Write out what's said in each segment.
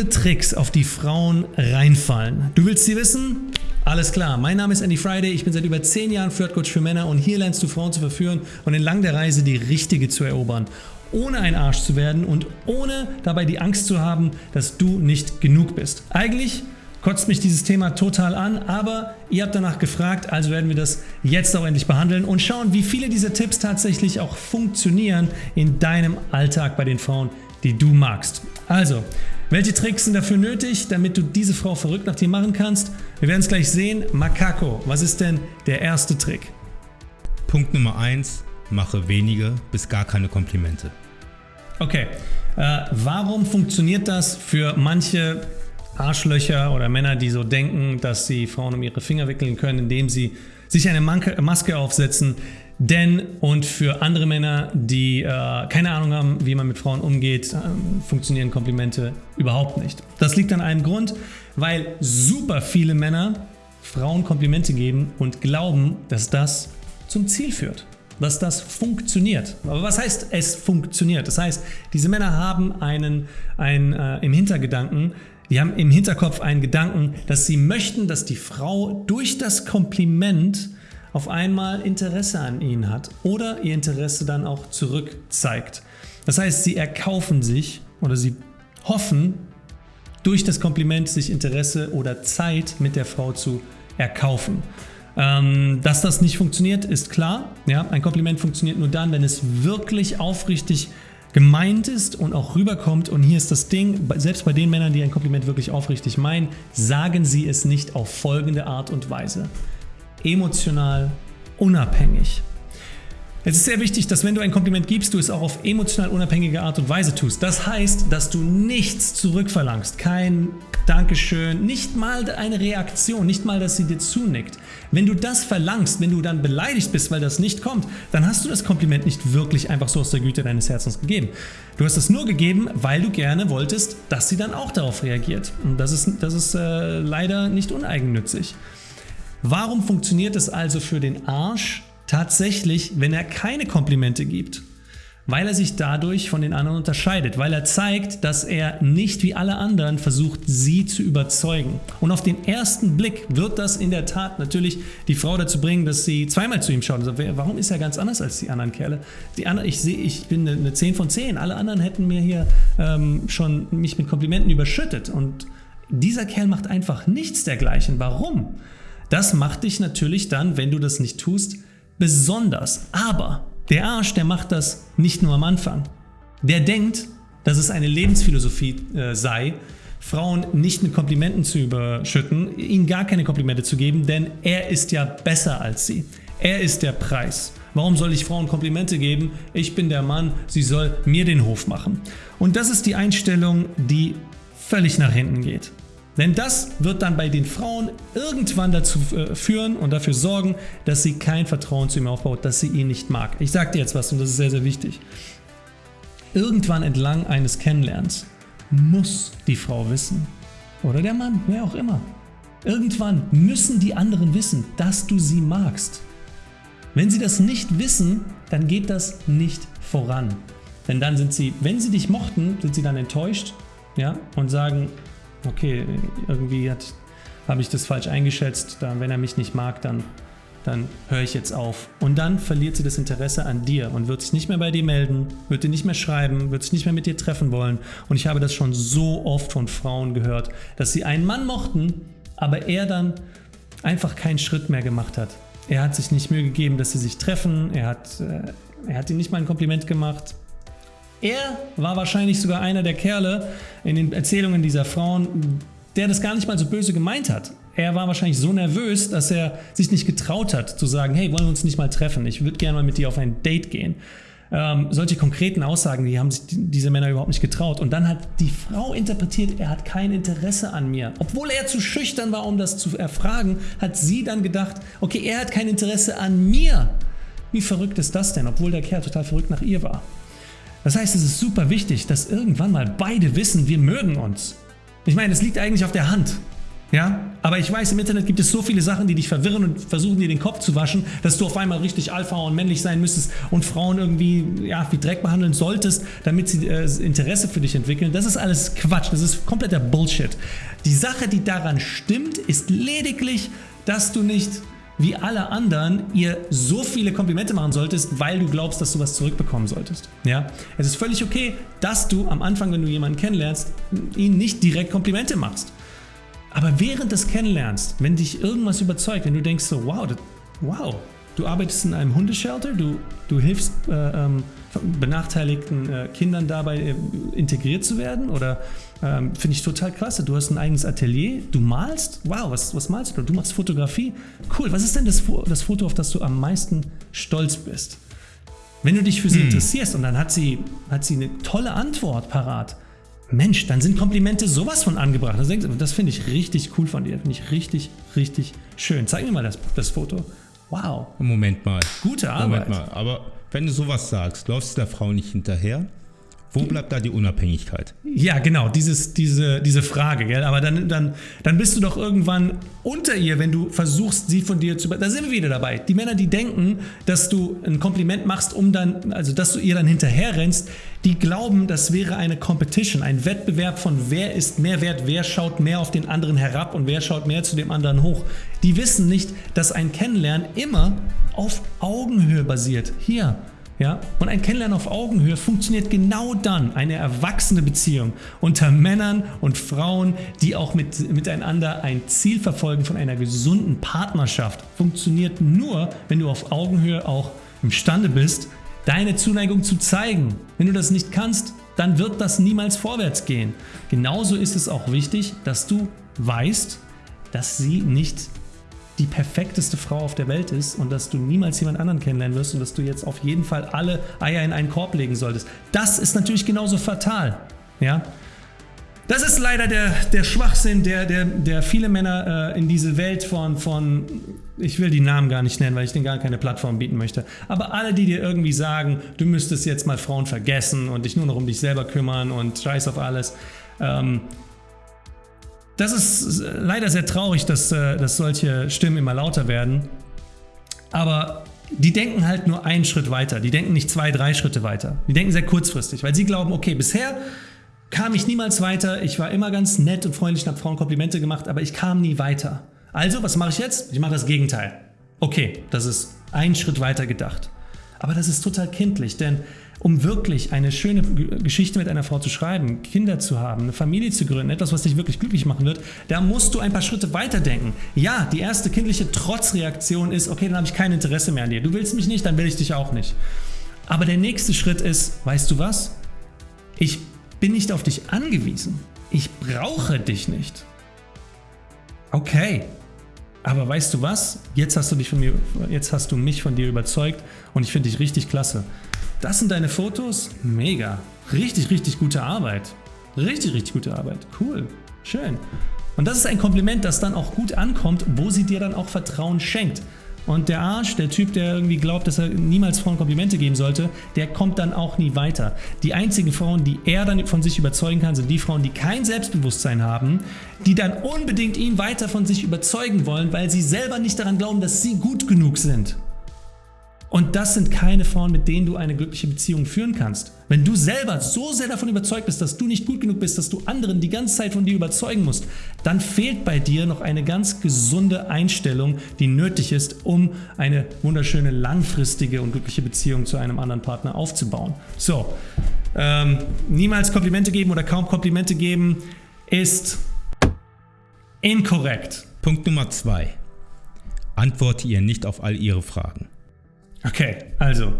viele Tricks, auf die Frauen reinfallen. Du willst sie wissen? Alles klar, mein Name ist Andy Friday, ich bin seit über 10 Jahren Flirtcoach für Männer und hier lernst du Frauen zu verführen und entlang der Reise die richtige zu erobern. Ohne ein Arsch zu werden und ohne dabei die Angst zu haben, dass du nicht genug bist. Eigentlich kotzt mich dieses Thema total an, aber ihr habt danach gefragt, also werden wir das jetzt auch endlich behandeln und schauen, wie viele dieser Tipps tatsächlich auch funktionieren in deinem Alltag bei den Frauen, die du magst. Also, welche Tricks sind dafür nötig, damit du diese Frau verrückt nach dir machen kannst? Wir werden es gleich sehen. Makako, was ist denn der erste Trick? Punkt Nummer 1, mache wenige bis gar keine Komplimente. Okay, äh, warum funktioniert das für manche Arschlöcher oder Männer, die so denken, dass sie Frauen um ihre Finger wickeln können, indem sie sich eine Maske aufsetzen? Denn und für andere Männer, die äh, keine Ahnung haben, wie man mit Frauen umgeht, äh, funktionieren Komplimente überhaupt nicht. Das liegt an einem Grund, weil super viele Männer Frauen Komplimente geben und glauben, dass das zum Ziel führt dass das funktioniert. Aber was heißt es funktioniert? Das heißt, diese Männer haben einen, einen äh, im Hintergedanken, die haben im Hinterkopf einen Gedanken, dass sie möchten, dass die Frau durch das Kompliment auf einmal Interesse an ihnen hat oder ihr Interesse dann auch zurück zeigt. Das heißt, sie erkaufen sich oder sie hoffen, durch das Kompliment sich Interesse oder Zeit mit der Frau zu erkaufen. Ähm, dass das nicht funktioniert, ist klar. Ja, ein Kompliment funktioniert nur dann, wenn es wirklich aufrichtig gemeint ist und auch rüberkommt. Und hier ist das Ding, selbst bei den Männern, die ein Kompliment wirklich aufrichtig meinen, sagen sie es nicht auf folgende Art und Weise emotional unabhängig. Es ist sehr wichtig, dass wenn du ein Kompliment gibst, du es auch auf emotional unabhängige Art und Weise tust. Das heißt, dass du nichts zurückverlangst, kein Dankeschön, nicht mal eine Reaktion, nicht mal, dass sie dir zunickt. Wenn du das verlangst, wenn du dann beleidigt bist, weil das nicht kommt, dann hast du das Kompliment nicht wirklich einfach so aus der Güte deines Herzens gegeben. Du hast es nur gegeben, weil du gerne wolltest, dass sie dann auch darauf reagiert. Und das ist, das ist äh, leider nicht uneigennützig. Warum funktioniert es also für den Arsch tatsächlich, wenn er keine Komplimente gibt? Weil er sich dadurch von den anderen unterscheidet, weil er zeigt, dass er nicht wie alle anderen versucht, sie zu überzeugen. Und auf den ersten Blick wird das in der Tat natürlich die Frau dazu bringen, dass sie zweimal zu ihm schaut und sagt, warum ist er ganz anders als die anderen Kerle? Die anderen, ich sehe, ich bin eine 10 von 10, alle anderen hätten mir hier ähm, schon mich mit Komplimenten überschüttet und dieser Kerl macht einfach nichts dergleichen. Warum? Das macht dich natürlich dann, wenn du das nicht tust, besonders. Aber der Arsch, der macht das nicht nur am Anfang. Der denkt, dass es eine Lebensphilosophie äh, sei, Frauen nicht mit Komplimenten zu überschütten, ihnen gar keine Komplimente zu geben, denn er ist ja besser als sie. Er ist der Preis. Warum soll ich Frauen Komplimente geben? Ich bin der Mann, sie soll mir den Hof machen. Und das ist die Einstellung, die völlig nach hinten geht. Denn das wird dann bei den Frauen irgendwann dazu äh, führen und dafür sorgen, dass sie kein Vertrauen zu ihm aufbaut, dass sie ihn nicht mag. Ich sage dir jetzt was und das ist sehr, sehr wichtig. Irgendwann entlang eines Kennenlernens muss die Frau wissen, oder der Mann, wer auch immer, irgendwann müssen die anderen wissen, dass du sie magst. Wenn sie das nicht wissen, dann geht das nicht voran. Denn dann sind sie, wenn sie dich mochten, sind sie dann enttäuscht ja, und sagen, okay, irgendwie habe ich das falsch eingeschätzt, dann, wenn er mich nicht mag, dann, dann höre ich jetzt auf. Und dann verliert sie das Interesse an dir und wird sich nicht mehr bei dir melden, wird dir nicht mehr schreiben, wird sich nicht mehr mit dir treffen wollen. Und ich habe das schon so oft von Frauen gehört, dass sie einen Mann mochten, aber er dann einfach keinen Schritt mehr gemacht hat. Er hat sich nicht Mühe gegeben, dass sie sich treffen, er hat, äh, er hat ihm nicht mal ein Kompliment gemacht, er war wahrscheinlich sogar einer der Kerle in den Erzählungen dieser Frauen, der das gar nicht mal so böse gemeint hat. Er war wahrscheinlich so nervös, dass er sich nicht getraut hat zu sagen, hey, wollen wir uns nicht mal treffen? Ich würde gerne mal mit dir auf ein Date gehen. Ähm, solche konkreten Aussagen, die haben sich diese Männer überhaupt nicht getraut. Und dann hat die Frau interpretiert, er hat kein Interesse an mir. Obwohl er zu schüchtern war, um das zu erfragen, hat sie dann gedacht, okay, er hat kein Interesse an mir. Wie verrückt ist das denn, obwohl der Kerl total verrückt nach ihr war? Das heißt, es ist super wichtig, dass irgendwann mal beide wissen, wir mögen uns. Ich meine, es liegt eigentlich auf der Hand. Ja, aber ich weiß, im Internet gibt es so viele Sachen, die dich verwirren und versuchen dir den Kopf zu waschen, dass du auf einmal richtig alpha und männlich sein müsstest und Frauen irgendwie ja, wie Dreck behandeln solltest, damit sie äh, Interesse für dich entwickeln. Das ist alles Quatsch, das ist kompletter Bullshit. Die Sache, die daran stimmt, ist lediglich, dass du nicht wie alle anderen ihr so viele Komplimente machen solltest, weil du glaubst, dass du was zurückbekommen solltest. Ja? Es ist völlig okay, dass du am Anfang, wenn du jemanden kennenlernst, ihn nicht direkt Komplimente machst. Aber während des Kennenlernst, wenn dich irgendwas überzeugt, wenn du denkst so, wow, das, wow, du arbeitest in einem Hundeshelter, du, du hilfst äh, ähm, benachteiligten äh, Kindern dabei äh, integriert zu werden oder ähm, finde ich total klasse. Du hast ein eigenes Atelier, du malst, wow, was, was malst du? Du machst Fotografie, cool. Was ist denn das, das Foto, auf das du am meisten stolz bist? Wenn du dich für sie hm. interessierst und dann hat sie, hat sie eine tolle Antwort parat, Mensch, dann sind Komplimente sowas von angebracht. Das finde ich richtig cool von dir. Finde ich richtig, richtig schön. Zeig mir mal das, das Foto. Wow. Moment mal. Gute Arbeit. Moment mal. Aber wenn du sowas sagst, läufst du der Frau nicht hinterher? Wo bleibt da die Unabhängigkeit? Ja, genau, dieses, diese, diese Frage. Gell? Aber dann, dann, dann bist du doch irgendwann unter ihr, wenn du versuchst, sie von dir zu... Da sind wir wieder dabei. Die Männer, die denken, dass du ein Kompliment machst, um dann, also dass du ihr dann hinterher rennst, die glauben, das wäre eine Competition, ein Wettbewerb von wer ist mehr wert, wer schaut mehr auf den anderen herab und wer schaut mehr zu dem anderen hoch. Die wissen nicht, dass ein Kennenlernen immer auf Augenhöhe basiert. Hier, ja? Und ein Kennenlernen auf Augenhöhe funktioniert genau dann, eine erwachsene Beziehung unter Männern und Frauen, die auch mit, miteinander ein Ziel verfolgen von einer gesunden Partnerschaft, funktioniert nur, wenn du auf Augenhöhe auch imstande bist, deine Zuneigung zu zeigen. Wenn du das nicht kannst, dann wird das niemals vorwärts gehen. Genauso ist es auch wichtig, dass du weißt, dass sie nicht die perfekteste Frau auf der Welt ist und dass du niemals jemand anderen kennenlernen wirst und dass du jetzt auf jeden Fall alle Eier in einen Korb legen solltest. Das ist natürlich genauso fatal. Ja? Das ist leider der, der Schwachsinn, der, der, der viele Männer äh, in diese Welt von, von, ich will die Namen gar nicht nennen, weil ich denen gar keine Plattform bieten möchte, aber alle, die dir irgendwie sagen, du müsstest jetzt mal Frauen vergessen und dich nur noch um dich selber kümmern und scheiß auf alles, ähm, das ist leider sehr traurig, dass, äh, dass solche Stimmen immer lauter werden. Aber die denken halt nur einen Schritt weiter. Die denken nicht zwei, drei Schritte weiter. Die denken sehr kurzfristig, weil sie glauben, okay, bisher kam ich niemals weiter. Ich war immer ganz nett und freundlich und habe Frauen Komplimente gemacht, aber ich kam nie weiter. Also, was mache ich jetzt? Ich mache das Gegenteil. Okay, das ist ein Schritt weiter gedacht. Aber das ist total kindlich, denn um wirklich eine schöne Geschichte mit einer Frau zu schreiben, Kinder zu haben, eine Familie zu gründen, etwas, was dich wirklich glücklich machen wird, da musst du ein paar Schritte weiterdenken. Ja, die erste kindliche Trotzreaktion ist, okay, dann habe ich kein Interesse mehr an dir. Du willst mich nicht, dann will ich dich auch nicht. Aber der nächste Schritt ist, weißt du was? Ich bin nicht auf dich angewiesen. Ich brauche dich nicht. Okay, aber weißt du was? Jetzt hast du, dich von mir, jetzt hast du mich von dir überzeugt und ich finde dich richtig klasse. Das sind deine Fotos? Mega. Richtig, richtig gute Arbeit. Richtig, richtig gute Arbeit. Cool. Schön. Und das ist ein Kompliment, das dann auch gut ankommt, wo sie dir dann auch Vertrauen schenkt. Und der Arsch, der Typ, der irgendwie glaubt, dass er niemals Frauen Komplimente geben sollte, der kommt dann auch nie weiter. Die einzigen Frauen, die er dann von sich überzeugen kann, sind die Frauen, die kein Selbstbewusstsein haben, die dann unbedingt ihn weiter von sich überzeugen wollen, weil sie selber nicht daran glauben, dass sie gut genug sind. Und das sind keine Frauen, mit denen du eine glückliche Beziehung führen kannst. Wenn du selber so sehr davon überzeugt bist, dass du nicht gut genug bist, dass du anderen die ganze Zeit von dir überzeugen musst, dann fehlt bei dir noch eine ganz gesunde Einstellung, die nötig ist, um eine wunderschöne, langfristige und glückliche Beziehung zu einem anderen Partner aufzubauen. So, ähm, niemals Komplimente geben oder kaum Komplimente geben ist inkorrekt. Punkt Nummer zwei. Antworte ihr nicht auf all ihre Fragen. Okay, also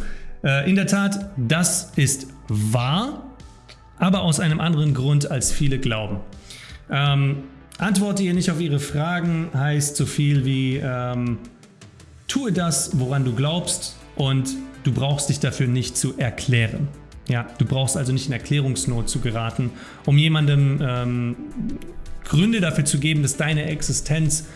äh, in der Tat, das ist wahr, aber aus einem anderen Grund, als viele glauben. Ähm, antworte ihr nicht auf ihre Fragen heißt so viel wie ähm, tue das, woran du glaubst und du brauchst dich dafür nicht zu erklären. Ja, du brauchst also nicht in Erklärungsnot zu geraten, um jemandem ähm, Gründe dafür zu geben, dass deine Existenz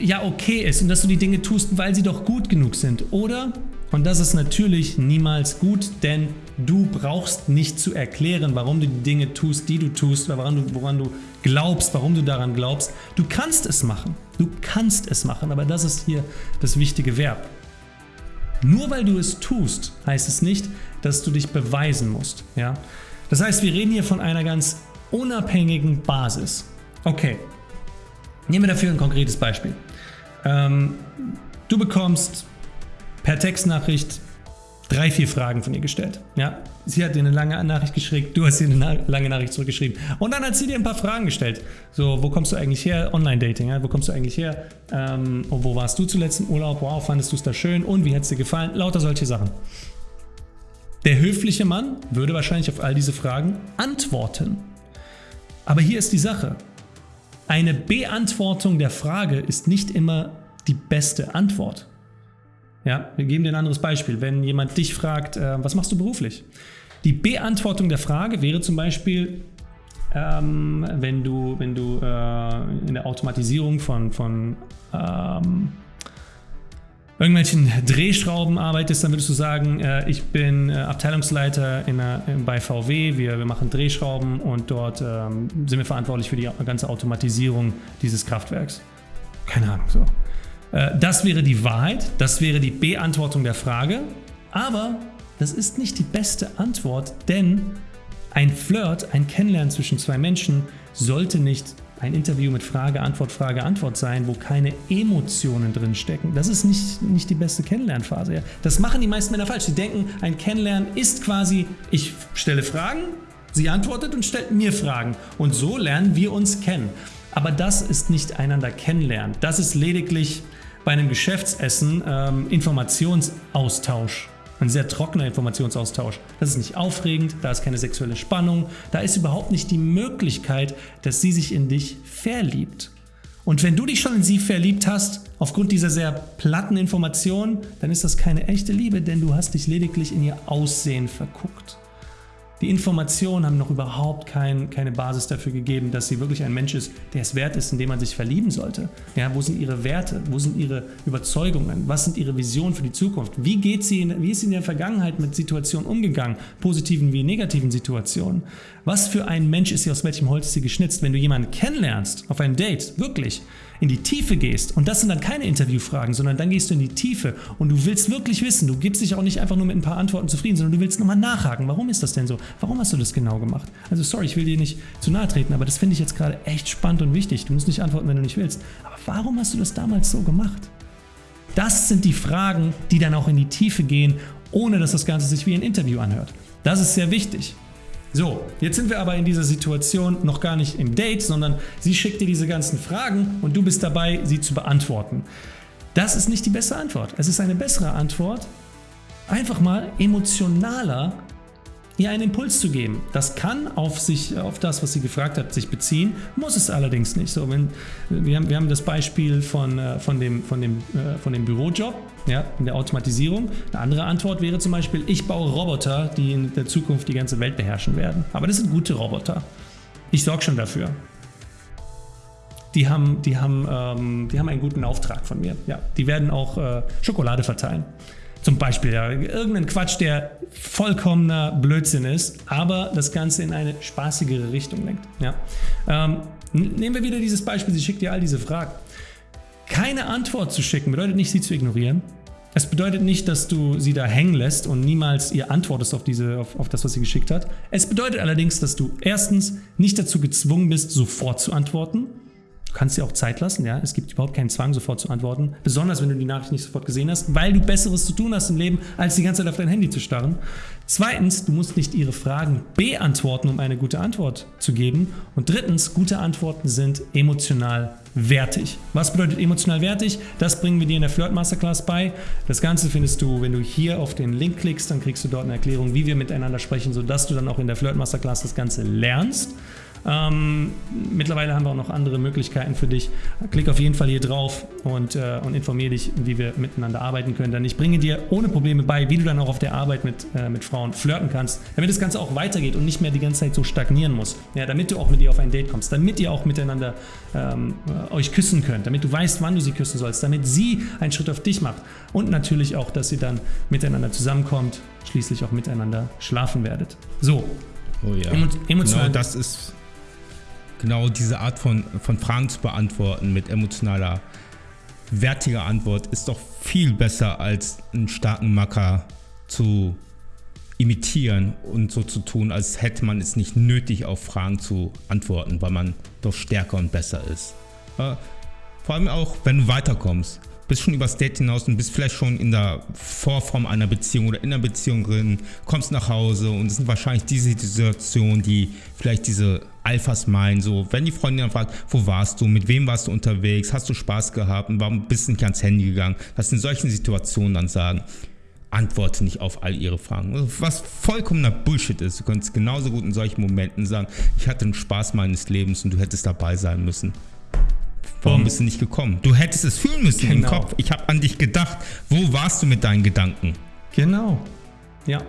ja okay ist und dass du die Dinge tust, weil sie doch gut genug sind. Oder Und das ist natürlich niemals gut, denn du brauchst nicht zu erklären, warum du die Dinge tust, die du tust, woran du, woran du glaubst, warum du daran glaubst. Du kannst es machen. Du kannst es machen, aber das ist hier das wichtige Verb. Nur weil du es tust, heißt es nicht, dass du dich beweisen musst. Ja? Das heißt, wir reden hier von einer ganz unabhängigen Basis. Okay, nehmen wir dafür ein konkretes Beispiel. Ähm, du bekommst per Textnachricht drei, vier Fragen von ihr gestellt. Ja, sie hat dir eine lange Nachricht geschrieben, du hast ihr eine lange Nachricht zurückgeschrieben. Und dann hat sie dir ein paar Fragen gestellt. So, wo kommst du eigentlich her? Online-Dating, ja? wo kommst du eigentlich her? Ähm, wo warst du zuletzt im Urlaub? Wow, fandest du es da schön? Und wie hat es dir gefallen? Lauter solche Sachen. Der höfliche Mann würde wahrscheinlich auf all diese Fragen antworten. Aber hier ist die Sache. Eine Beantwortung der Frage ist nicht immer die beste Antwort. Ja, wir geben dir ein anderes Beispiel. Wenn jemand dich fragt, äh, was machst du beruflich? Die Beantwortung der Frage wäre zum Beispiel, ähm, wenn du, wenn du äh, in der Automatisierung von, von ähm, irgendwelchen Drehschrauben arbeitest, dann würdest du sagen, äh, ich bin äh, Abteilungsleiter in einer, bei VW, wir, wir machen Drehschrauben und dort ähm, sind wir verantwortlich für die ganze Automatisierung dieses Kraftwerks. Keine Ahnung, so. Äh, das wäre die Wahrheit, das wäre die Beantwortung der Frage, aber das ist nicht die beste Antwort, denn ein Flirt, ein Kennenlernen zwischen zwei Menschen sollte nicht ein Interview mit Frage, Antwort, Frage, Antwort sein, wo keine Emotionen drin stecken. Das ist nicht, nicht die beste Kennenlernphase. Ja. Das machen die meisten Männer falsch. Sie denken, ein Kennenlernen ist quasi, ich stelle Fragen, sie antwortet und stellt mir Fragen. Und so lernen wir uns kennen. Aber das ist nicht einander kennenlernen. Das ist lediglich bei einem Geschäftsessen ähm, Informationsaustausch. Ein sehr trockener Informationsaustausch. Das ist nicht aufregend, da ist keine sexuelle Spannung, da ist überhaupt nicht die Möglichkeit, dass sie sich in dich verliebt. Und wenn du dich schon in sie verliebt hast, aufgrund dieser sehr platten Informationen, dann ist das keine echte Liebe, denn du hast dich lediglich in ihr Aussehen verguckt. Die Informationen haben noch überhaupt kein, keine Basis dafür gegeben, dass sie wirklich ein Mensch ist, der es wert ist, in dem man sich verlieben sollte. Ja, wo sind ihre Werte? Wo sind ihre Überzeugungen? Was sind ihre Visionen für die Zukunft? Wie, geht sie in, wie ist sie in der Vergangenheit mit Situationen umgegangen? Positiven wie negativen Situationen? Was für ein Mensch ist sie, aus welchem Holz ist sie geschnitzt? Wenn du jemanden kennenlernst, auf ein Date, wirklich, in die Tiefe gehst, und das sind dann keine Interviewfragen, sondern dann gehst du in die Tiefe und du willst wirklich wissen, du gibst dich auch nicht einfach nur mit ein paar Antworten zufrieden, sondern du willst nochmal nachhaken, warum ist das denn so? Warum hast du das genau gemacht? Also sorry, ich will dir nicht zu nahe treten, aber das finde ich jetzt gerade echt spannend und wichtig. Du musst nicht antworten, wenn du nicht willst. Aber warum hast du das damals so gemacht? Das sind die Fragen, die dann auch in die Tiefe gehen, ohne dass das Ganze sich wie ein Interview anhört. Das ist sehr wichtig. So, jetzt sind wir aber in dieser Situation noch gar nicht im Date, sondern sie schickt dir diese ganzen Fragen und du bist dabei, sie zu beantworten. Das ist nicht die beste Antwort. Es ist eine bessere Antwort, einfach mal emotionaler ihr einen Impuls zu geben. Das kann auf, sich, auf das, was sie gefragt hat, sich beziehen, muss es allerdings nicht. So, wenn, wir, haben, wir haben das Beispiel von, äh, von, dem, von, dem, äh, von dem Bürojob ja, in der Automatisierung. Eine andere Antwort wäre zum Beispiel, ich baue Roboter, die in der Zukunft die ganze Welt beherrschen werden. Aber das sind gute Roboter. Ich sorge schon dafür. Die haben, die, haben, ähm, die haben einen guten Auftrag von mir. Ja, die werden auch äh, Schokolade verteilen. Zum Beispiel ja, irgendein Quatsch, der vollkommener Blödsinn ist, aber das Ganze in eine spaßigere Richtung lenkt. Ja. Ähm, nehmen wir wieder dieses Beispiel, sie schickt dir all diese Fragen. Keine Antwort zu schicken bedeutet nicht, sie zu ignorieren. Es bedeutet nicht, dass du sie da hängen lässt und niemals ihr antwortest auf, diese, auf, auf das, was sie geschickt hat. Es bedeutet allerdings, dass du erstens nicht dazu gezwungen bist, sofort zu antworten Du kannst dir auch Zeit lassen, ja. Es gibt überhaupt keinen Zwang, sofort zu antworten. Besonders, wenn du die Nachricht nicht sofort gesehen hast, weil du Besseres zu tun hast im Leben, als die ganze Zeit auf dein Handy zu starren. Zweitens, du musst nicht ihre Fragen beantworten, um eine gute Antwort zu geben. Und drittens, gute Antworten sind emotional wertig. Was bedeutet emotional wertig? Das bringen wir dir in der Flirt Masterclass bei. Das Ganze findest du, wenn du hier auf den Link klickst, dann kriegst du dort eine Erklärung, wie wir miteinander sprechen, sodass du dann auch in der Flirt Masterclass das Ganze lernst. Ähm, mittlerweile haben wir auch noch andere Möglichkeiten für dich. Klick auf jeden Fall hier drauf und, äh, und informiere dich, wie wir miteinander arbeiten können. Denn ich bringe dir ohne Probleme bei, wie du dann auch auf der Arbeit mit, äh, mit Frauen flirten kannst, damit das Ganze auch weitergeht und nicht mehr die ganze Zeit so stagnieren muss. Ja, damit du auch mit ihr auf ein Date kommst, damit ihr auch miteinander ähm, äh, euch küssen könnt, damit du weißt, wann du sie küssen sollst, damit sie einen Schritt auf dich macht und natürlich auch, dass ihr dann miteinander zusammenkommt, schließlich auch miteinander schlafen werdet. So. Oh ja. Emotional. Genau das ist genau diese Art von, von Fragen zu beantworten mit emotionaler, wertiger Antwort ist doch viel besser als einen starken Macker zu imitieren und so zu tun, als hätte man es nicht nötig, auf Fragen zu antworten, weil man doch stärker und besser ist. Äh, vor allem auch, wenn du weiterkommst bist schon übers Date hinaus und bist vielleicht schon in der Vorform einer Beziehung oder in einer Beziehung drin, kommst nach Hause und es sind wahrscheinlich diese Situationen, die vielleicht diese Alphas meinen, so, wenn die Freundin dann fragt, wo warst du, mit wem warst du unterwegs, hast du Spaß gehabt und warum bist du nicht ans Handy gegangen, dass in solchen Situationen dann sagen, antworte nicht auf all ihre Fragen. Was vollkommener Bullshit ist. Du könntest genauso gut in solchen Momenten sagen, ich hatte den Spaß meines Lebens und du hättest dabei sein müssen. Warum bist du nicht gekommen? Du hättest es fühlen müssen genau. im Kopf. Ich habe an dich gedacht. Wo warst du mit deinen Gedanken? Genau. Ja.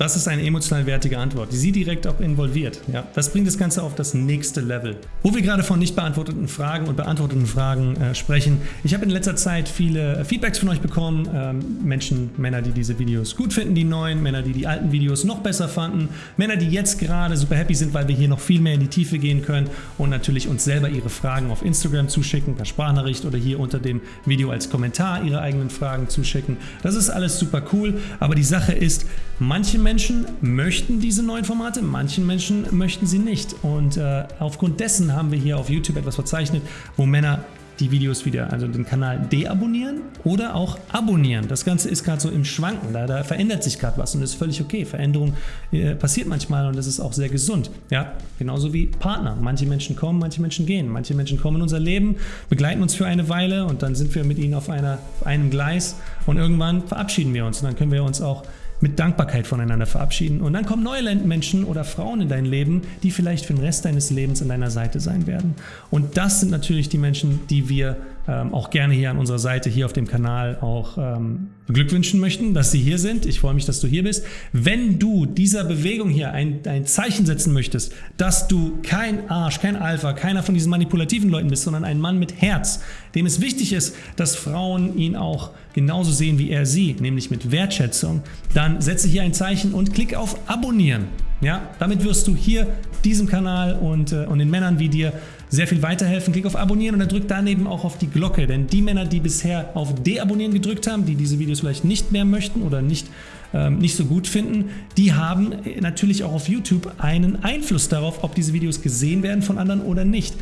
Das ist eine emotional wertige Antwort, die Sie direkt auch involviert. Ja, das bringt das Ganze auf das nächste Level. Wo wir gerade von nicht beantworteten Fragen und beantworteten Fragen äh, sprechen. Ich habe in letzter Zeit viele Feedbacks von euch bekommen. Ähm, Menschen, Männer, die diese Videos gut finden, die neuen, Männer, die die alten Videos noch besser fanden, Männer, die jetzt gerade super happy sind, weil wir hier noch viel mehr in die Tiefe gehen können und natürlich uns selber ihre Fragen auf Instagram zuschicken, per Sprachnachricht oder hier unter dem Video als Kommentar ihre eigenen Fragen zuschicken. Das ist alles super cool, aber die Sache ist, manche Menschen Menschen möchten diese neuen Formate, manchen Menschen möchten sie nicht. Und äh, aufgrund dessen haben wir hier auf YouTube etwas verzeichnet, wo Männer die Videos wieder, also den Kanal deabonnieren oder auch abonnieren. Das Ganze ist gerade so im Schwanken, da, da verändert sich gerade was und das ist völlig okay. Veränderung äh, passiert manchmal und das ist auch sehr gesund. Ja, genauso wie Partner. Manche Menschen kommen, manche Menschen gehen. Manche Menschen kommen in unser Leben, begleiten uns für eine Weile und dann sind wir mit ihnen auf, einer, auf einem Gleis und irgendwann verabschieden wir uns und dann können wir uns auch mit Dankbarkeit voneinander verabschieden. Und dann kommen neue Menschen oder Frauen in dein Leben, die vielleicht für den Rest deines Lebens an deiner Seite sein werden. Und das sind natürlich die Menschen, die wir ähm, auch gerne hier an unserer Seite, hier auf dem Kanal auch ähm, beglückwünschen möchten, dass sie hier sind. Ich freue mich, dass du hier bist. Wenn du dieser Bewegung hier ein, ein Zeichen setzen möchtest, dass du kein Arsch, kein Alpha, keiner von diesen manipulativen Leuten bist, sondern ein Mann mit Herz, dem es wichtig ist, dass Frauen ihn auch genauso sehen wie er sie, nämlich mit Wertschätzung, dann setze hier ein Zeichen und klick auf Abonnieren. Ja, damit wirst du hier diesem Kanal und, äh, und den Männern wie dir sehr viel weiterhelfen. Klick auf Abonnieren und dann drück daneben auch auf die Glocke, denn die Männer, die bisher auf Deabonnieren gedrückt haben, die diese Videos vielleicht nicht mehr möchten oder nicht, ähm, nicht so gut finden, die haben natürlich auch auf YouTube einen Einfluss darauf, ob diese Videos gesehen werden von anderen oder nicht.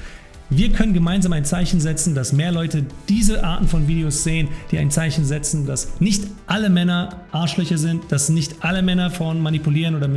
Wir können gemeinsam ein Zeichen setzen, dass mehr Leute diese Arten von Videos sehen, die ein Zeichen setzen, dass nicht alle Männer Arschlöcher sind, dass nicht alle Männer Frauen manipulieren oder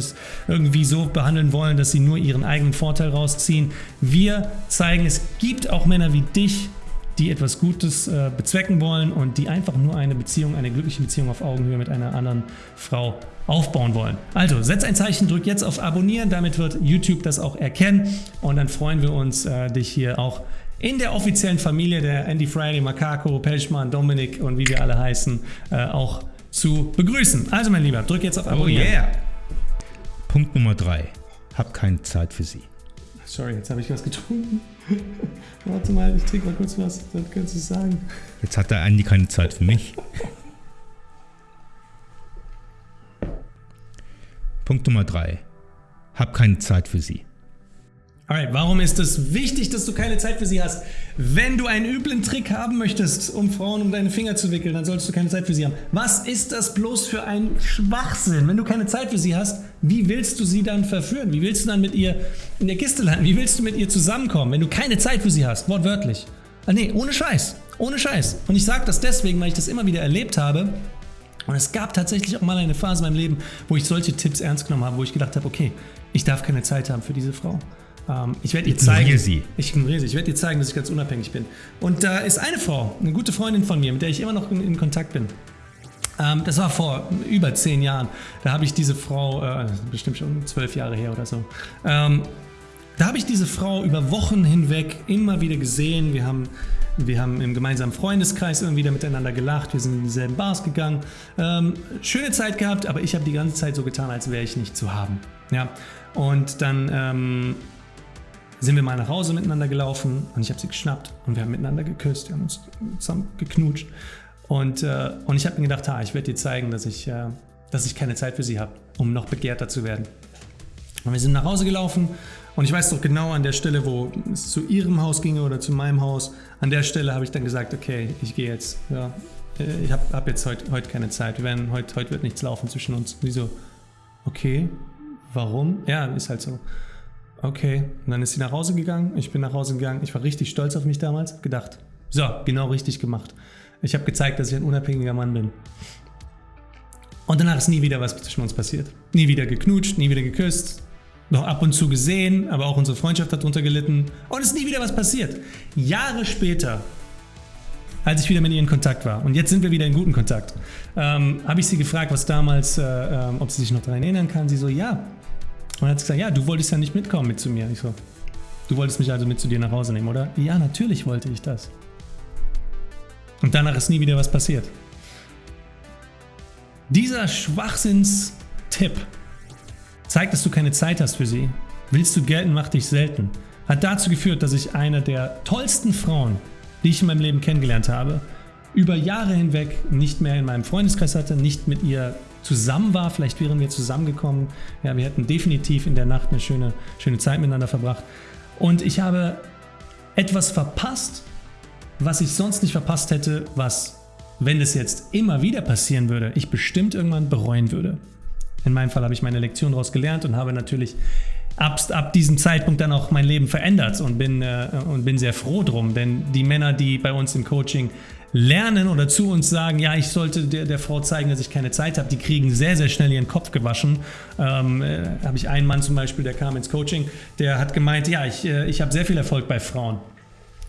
irgendwie so behandeln wollen, dass sie nur ihren eigenen Vorteil rausziehen. Wir zeigen, es gibt auch Männer wie dich, die etwas Gutes äh, bezwecken wollen und die einfach nur eine Beziehung, eine glückliche Beziehung auf Augenhöhe mit einer anderen Frau aufbauen wollen. Also setz ein Zeichen, drück jetzt auf Abonnieren, damit wird YouTube das auch erkennen und dann freuen wir uns, äh, dich hier auch in der offiziellen Familie der Andy Friday, Makako, Pelschmann, Dominik und wie wir alle heißen, äh, auch zu begrüßen. Also mein Lieber, drück jetzt auf oh Abonnieren. Oh yeah. Punkt Nummer 3. Hab keine Zeit für sie. Sorry, jetzt habe ich was getrunken. Warte mal, ich trinke mal kurz was, dann kannst du es sagen. Jetzt hat der Andy keine Zeit für mich. Punkt Nummer 3. Hab keine Zeit für sie. Alright, warum ist es wichtig, dass du keine Zeit für sie hast? Wenn du einen üblen Trick haben möchtest, um Frauen um deine Finger zu wickeln, dann solltest du keine Zeit für sie haben. Was ist das bloß für ein Schwachsinn? Wenn du keine Zeit für sie hast, wie willst du sie dann verführen? Wie willst du dann mit ihr in der Kiste landen? Wie willst du mit ihr zusammenkommen, wenn du keine Zeit für sie hast? Wortwörtlich. Ah, nee, ohne Scheiß. Ohne Scheiß. Und ich sage das deswegen, weil ich das immer wieder erlebt habe. Und es gab tatsächlich auch mal eine Phase in meinem Leben, wo ich solche Tipps ernst genommen habe, wo ich gedacht habe, okay, ich darf keine Zeit haben für diese Frau. Ähm, ich werde ihr zeigen, sie. Ich ignoriere sie. Ich werde ihr zeigen, dass ich ganz unabhängig bin. Und da ist eine Frau, eine gute Freundin von mir, mit der ich immer noch in, in Kontakt bin. Ähm, das war vor über zehn Jahren. Da habe ich diese Frau, äh, bestimmt schon zwölf Jahre her oder so. Ähm, da habe ich diese Frau über Wochen hinweg immer wieder gesehen. Wir haben, wir haben im gemeinsamen Freundeskreis immer wieder miteinander gelacht. Wir sind in dieselben Bars gegangen. Ähm, schöne Zeit gehabt, aber ich habe die ganze Zeit so getan, als wäre ich nicht zu haben. Ja, und dann ähm, sind wir mal nach Hause miteinander gelaufen und ich habe sie geschnappt und wir haben miteinander geküsst, wir haben uns zusammen geknutscht. Und, äh, und ich habe mir gedacht, ha, ich werde dir zeigen, dass ich, äh, dass ich keine Zeit für sie habe, um noch begehrter zu werden. Und wir sind nach Hause gelaufen und ich weiß doch genau an der Stelle, wo es zu ihrem Haus ginge oder zu meinem Haus, an der Stelle habe ich dann gesagt, okay, ich gehe jetzt. Ja, äh, ich habe hab jetzt heute heut keine Zeit. Wir werden, heute heut wird nichts laufen zwischen uns. Wieso? Okay, warum? Ja, ist halt so. Okay, und dann ist sie nach Hause gegangen. Ich bin nach Hause gegangen. Ich war richtig stolz auf mich damals. Gedacht, so, genau richtig gemacht. Ich habe gezeigt, dass ich ein unabhängiger Mann bin. Und danach ist nie wieder was zwischen uns passiert. Nie wieder geknutscht, nie wieder geküsst, noch ab und zu gesehen, aber auch unsere Freundschaft hat darunter gelitten und es ist nie wieder was passiert. Jahre später, als ich wieder mit ihr in Kontakt war, und jetzt sind wir wieder in guten Kontakt, ähm, habe ich sie gefragt, was damals, äh, äh, ob sie sich noch daran erinnern kann. Sie so, ja. Und hat gesagt, ja, du wolltest ja nicht mitkommen mit zu mir. Ich so, du wolltest mich also mit zu dir nach Hause nehmen, oder? Ja, natürlich wollte ich das. Und danach ist nie wieder was passiert. Dieser Schwachsinnstipp zeigt, dass du keine Zeit hast für sie. Willst du gelten, mach dich selten. Hat dazu geführt, dass ich eine der tollsten Frauen, die ich in meinem Leben kennengelernt habe, über Jahre hinweg nicht mehr in meinem Freundeskreis hatte, nicht mit ihr zusammen war. Vielleicht wären wir zusammengekommen. Ja, wir hätten definitiv in der Nacht eine schöne, schöne Zeit miteinander verbracht. Und ich habe etwas verpasst, was ich sonst nicht verpasst hätte, was, wenn es jetzt immer wieder passieren würde, ich bestimmt irgendwann bereuen würde. In meinem Fall habe ich meine Lektion daraus gelernt und habe natürlich ab, ab diesem Zeitpunkt dann auch mein Leben verändert und bin, äh, und bin sehr froh drum. Denn die Männer, die bei uns im Coaching lernen oder zu uns sagen, ja, ich sollte der, der Frau zeigen, dass ich keine Zeit habe, die kriegen sehr, sehr schnell ihren Kopf gewaschen. Ähm, äh, habe ich einen Mann zum Beispiel, der kam ins Coaching, der hat gemeint, ja, ich, äh, ich habe sehr viel Erfolg bei Frauen.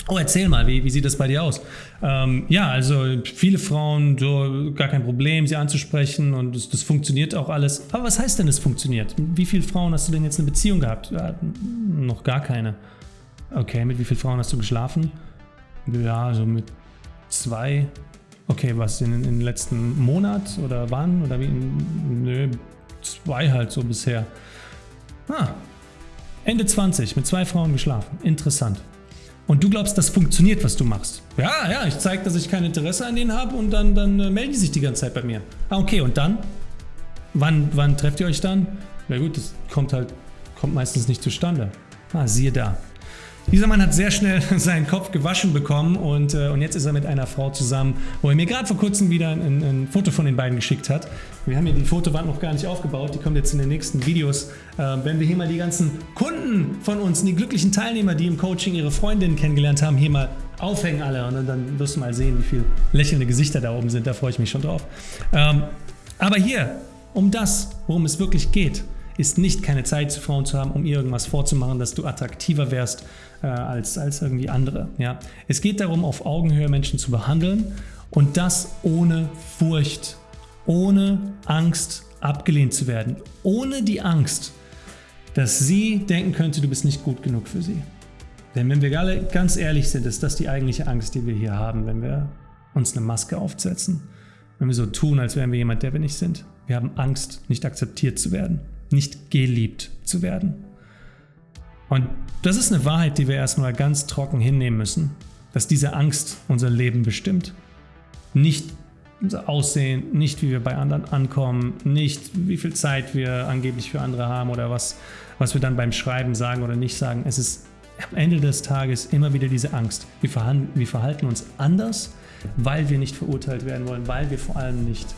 Oh, erzähl mal, wie, wie sieht das bei dir aus? Ähm, ja, also viele Frauen, so gar kein Problem, sie anzusprechen und das, das, funktioniert auch alles. Aber was heißt denn, es funktioniert? Wie viele Frauen hast du denn jetzt eine Beziehung gehabt? Ja, noch gar keine. Okay, mit wie vielen Frauen hast du geschlafen? Ja, so mit zwei. Okay, was in, in den letzten Monat oder wann? Oder wie? Nö, zwei halt so bisher. Ah, Ende 20, mit zwei Frauen geschlafen. Interessant. Und du glaubst, das funktioniert, was du machst. Ja, ja, ich zeige, dass ich kein Interesse an denen habe und dann, dann äh, melden die sich die ganze Zeit bei mir. Ah, okay, und dann? Wann, wann trefft ihr euch dann? Na gut, das kommt halt, kommt meistens nicht zustande. Ah, siehe da. Dieser Mann hat sehr schnell seinen Kopf gewaschen bekommen und, äh, und jetzt ist er mit einer Frau zusammen, wo er mir gerade vor kurzem wieder ein, ein, Foto von den beiden geschickt hat. Wir haben hier die Fotowand noch gar nicht aufgebaut, die kommt jetzt in den nächsten Videos. Äh, wenn wir hier mal die ganzen Kunden von uns, die glücklichen Teilnehmer, die im Coaching ihre Freundinnen kennengelernt haben, hier mal aufhängen alle und dann wirst du mal sehen, wie viele lächelnde Gesichter da oben sind, da freue ich mich schon drauf. Ähm, aber hier, um das, worum es wirklich geht, ist nicht keine Zeit zu Frauen zu haben, um ihr irgendwas vorzumachen, dass du attraktiver wärst äh, als, als irgendwie andere. Ja? Es geht darum, auf Augenhöhe Menschen zu behandeln und das ohne Furcht, ohne Angst abgelehnt zu werden, ohne die Angst, dass sie denken könnte, du bist nicht gut genug für sie. Denn wenn wir alle ganz ehrlich sind, ist das die eigentliche Angst, die wir hier haben, wenn wir uns eine Maske aufsetzen. Wenn wir so tun, als wären wir jemand, der wir nicht sind. Wir haben Angst, nicht akzeptiert zu werden nicht geliebt zu werden. Und das ist eine Wahrheit, die wir erstmal ganz trocken hinnehmen müssen, dass diese Angst unser Leben bestimmt. Nicht unser Aussehen, nicht wie wir bei anderen ankommen, nicht wie viel Zeit wir angeblich für andere haben oder was, was wir dann beim Schreiben sagen oder nicht sagen. Es ist am Ende des Tages immer wieder diese Angst. Wir wir verhalten uns anders, weil wir nicht verurteilt werden wollen, weil wir vor allem nicht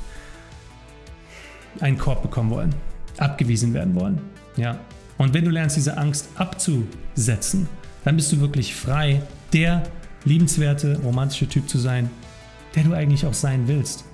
einen Korb bekommen wollen abgewiesen werden wollen. Ja. Und wenn du lernst, diese Angst abzusetzen, dann bist du wirklich frei, der liebenswerte, romantische Typ zu sein, der du eigentlich auch sein willst.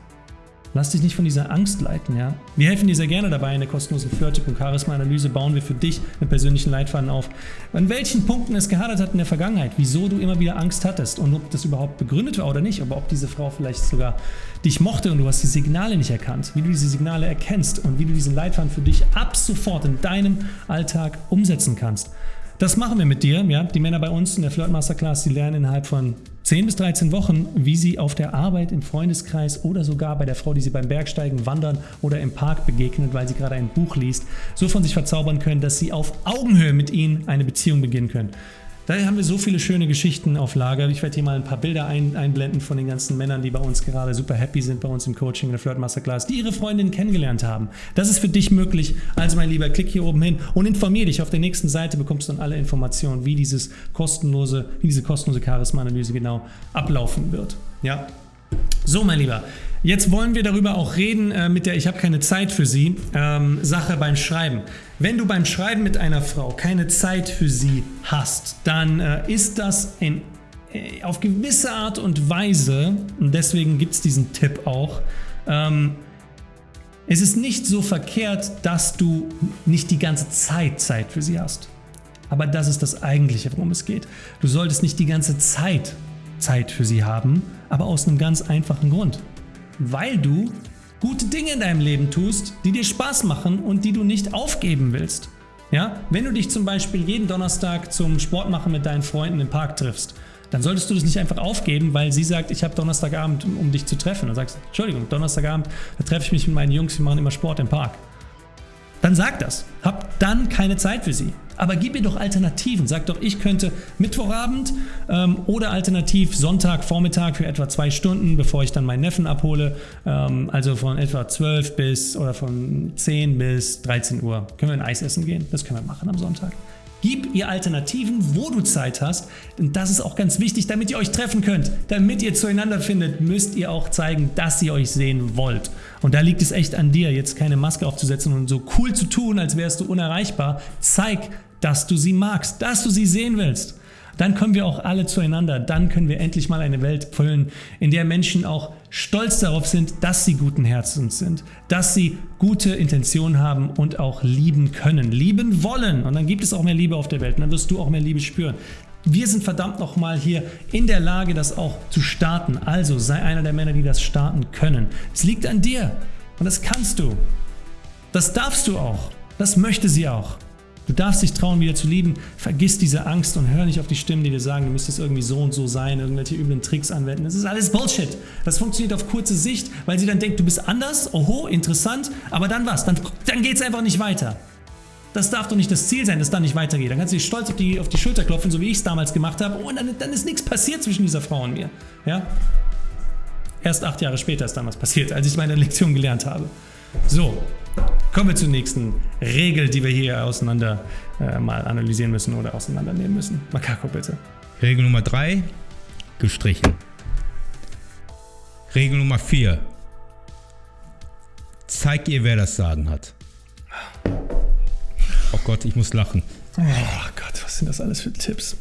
Lass dich nicht von dieser Angst leiten, ja. Wir helfen dir sehr gerne dabei. In der kostenlosen Flirtip und Charisma-Analyse bauen wir für dich einen persönlichen Leitfaden auf. An welchen Punkten es gehadert hat in der Vergangenheit, wieso du immer wieder Angst hattest und ob das überhaupt begründet war oder nicht, aber ob diese Frau vielleicht sogar dich mochte und du hast die Signale nicht erkannt, wie du diese Signale erkennst und wie du diesen Leitfaden für dich ab sofort in deinem Alltag umsetzen kannst. das machen wir mit dir. Ja? Die Männer bei uns in der Flirt Masterclass, die lernen innerhalb von 10 bis 13 Wochen, wie sie auf der Arbeit, im Freundeskreis oder sogar bei der Frau, die sie beim Bergsteigen, Wandern oder im Park begegnet, weil sie gerade ein Buch liest, so von sich verzaubern können, dass sie auf Augenhöhe mit ihnen eine Beziehung beginnen können. Daher haben wir so viele schöne Geschichten auf Lager. Ich werde hier mal ein paar Bilder ein, einblenden von den ganzen Männern, die bei uns gerade super happy sind, bei uns im Coaching in der Flirt Masterclass, die ihre Freundin kennengelernt haben. Das ist für dich möglich. Also mein Lieber, klick hier oben hin und informier dich. Auf der nächsten Seite bekommst du dann alle Informationen, wie dieses kostenlose, wie diese kostenlose Charisma-Analyse genau ablaufen wird. Ja, so, mein Lieber, jetzt wollen wir darüber auch reden äh, mit der Ich habe keine Zeit für Sie ähm, Sache beim Schreiben. Wenn du beim Schreiben mit einer Frau keine Zeit für sie hast, dann äh, ist das in, äh, auf gewisse Art und Weise, und deswegen gibt es diesen Tipp auch, ähm, es ist nicht so verkehrt, dass du nicht die ganze Zeit Zeit für sie hast. Aber das ist das eigentliche, worum es geht. Du solltest nicht die ganze Zeit Zeit für sie haben, aber aus einem ganz einfachen Grund. Weil du gute Dinge in deinem Leben tust, die dir Spaß machen und die du nicht aufgeben willst. Ja? Wenn du dich zum Beispiel jeden Donnerstag zum Sport machen mit deinen Freunden im Park triffst, dann solltest du das nicht einfach aufgeben, weil sie sagt, ich habe Donnerstagabend, um dich zu treffen. Dann sagst du, Entschuldigung, Donnerstagabend, da treffe ich mich mit meinen Jungs, wir machen immer Sport im Park. Dann sag das. Hab dann keine Zeit für sie. Aber gib ihr doch Alternativen. Sag doch, ich könnte Mittwochabend ähm, oder alternativ Sonntagvormittag für etwa zwei Stunden, bevor ich dann meinen Neffen abhole. Ähm, also von etwa 12 bis oder von 10 bis 13 Uhr. Können wir ein Eis essen gehen? Das können wir machen am Sonntag. Gib ihr Alternativen, wo du Zeit hast. Und das ist auch ganz wichtig, damit ihr euch treffen könnt. Damit ihr zueinander findet, müsst ihr auch zeigen, dass ihr euch sehen wollt. Und da liegt es echt an dir, jetzt keine Maske aufzusetzen und so cool zu tun, als wärst du unerreichbar. Zeig, dass du sie magst, dass du sie sehen willst. Dann kommen wir auch alle zueinander. Dann können wir endlich mal eine Welt füllen, in der Menschen auch stolz darauf sind, dass sie guten Herzens sind, dass sie gute Intentionen haben und auch lieben können, lieben wollen. Und dann gibt es auch mehr Liebe auf der Welt und dann wirst du auch mehr Liebe spüren. Wir sind verdammt nochmal hier in der Lage, das auch zu starten. Also sei einer der Männer, die das starten können. Es liegt an dir und das kannst du. Das darfst du auch. Das möchte sie auch. Du darfst dich trauen, wieder zu lieben. Vergiss diese Angst und hör nicht auf die Stimmen, die dir sagen, du müsstest irgendwie so und so sein, irgendwelche üblen Tricks anwenden. Das ist alles Bullshit. Das funktioniert auf kurze Sicht, weil sie dann denkt, du bist anders, oho, interessant, aber dann was? Dann, dann geht es einfach nicht weiter. Das darf doch nicht das Ziel sein, dass dann nicht weitergeht. Dann kannst du dich stolz auf die, auf die Schulter klopfen, so wie ich es damals gemacht habe. und dann, dann ist nichts passiert zwischen dieser Frau und mir. Ja? Erst acht Jahre später ist damals passiert, als ich meine Lektion gelernt habe. So, Kommen wir zur nächsten Regel, die wir hier auseinander äh, mal analysieren müssen oder auseinandernehmen müssen. Makako, bitte. Regel Nummer 3, gestrichen. Regel Nummer 4, zeig ihr, wer das Sagen hat. Oh Gott, ich muss lachen. Oh Gott, was sind das alles für Tipps?